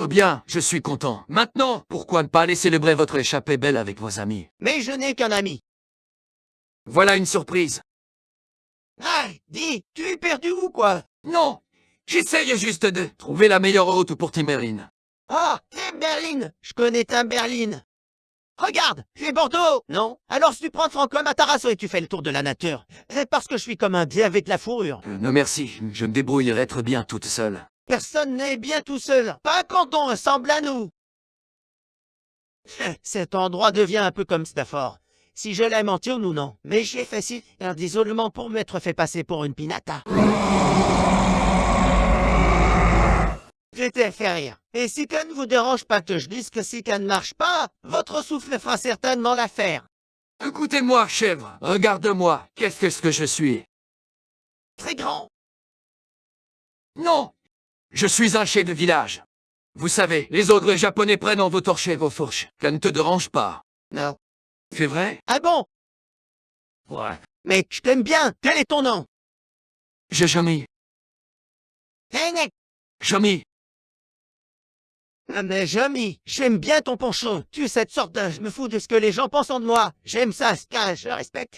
Oh bien, je suis content. Maintenant, pourquoi ne pas aller célébrer votre échappée belle avec vos amis? Mais je n'ai qu'un ami. Voilà une surprise. Ah, dis, tu es perdu ou quoi? Non J'essaye juste de trouver la meilleure route pour Timberline. Ah, Tim Berlin Je connais Tim Berlin. Regarde, tu es Bordeaux, non? Alors si tu prends Franco Matarasso et tu fais le tour de la nature, c'est parce que je suis comme un dieu avec la fourrure. Euh, non merci, je me débrouillerai très bien toute seule. Personne n'est bien tout seul, pas quand on ressemble à nous. Cet endroit devient un peu comme Stafford. Si je l'aime en ou non. Mais j'ai fait si un isolement pour m'être fait passer pour une pinata. Je t'ai fait rire. Et si ça ne vous dérange pas que je dise que si ça ne marche pas, votre souffle fera certainement l'affaire. Écoutez-moi, chèvre. Regarde-moi. Qu'est-ce que ce que je suis? Très grand. Non Je suis un chef de village. Vous savez, les ogres japonais prennent en vos torches et vos fourches. Ça ne te dérange pas. Non. C'est vrai? Ah bon? Ouais. Mais je t'aime bien. Quel est ton nom? J'ai jamais... Hey, Jamais... Ah mais Jamy, j'aime bien ton poncho. Tu es cette sorte de... Je me fous de ce que les gens pensent de moi. J'aime ça, ce cas, je respecte.